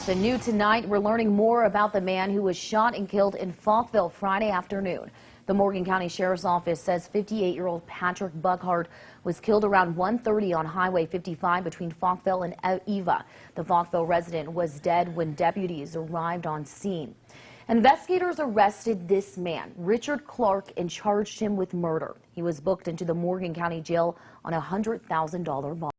So new tonight, we're learning more about the man who was shot and killed in Falkville Friday afternoon. The Morgan County Sheriff's Office says 58-year-old Patrick Buckhart was killed around 1.30 on Highway 55 between Falkville and Eva. The Falkville resident was dead when deputies arrived on scene. Investigators arrested this man, Richard Clark, and charged him with murder. He was booked into the Morgan County Jail on a $100,000 bond.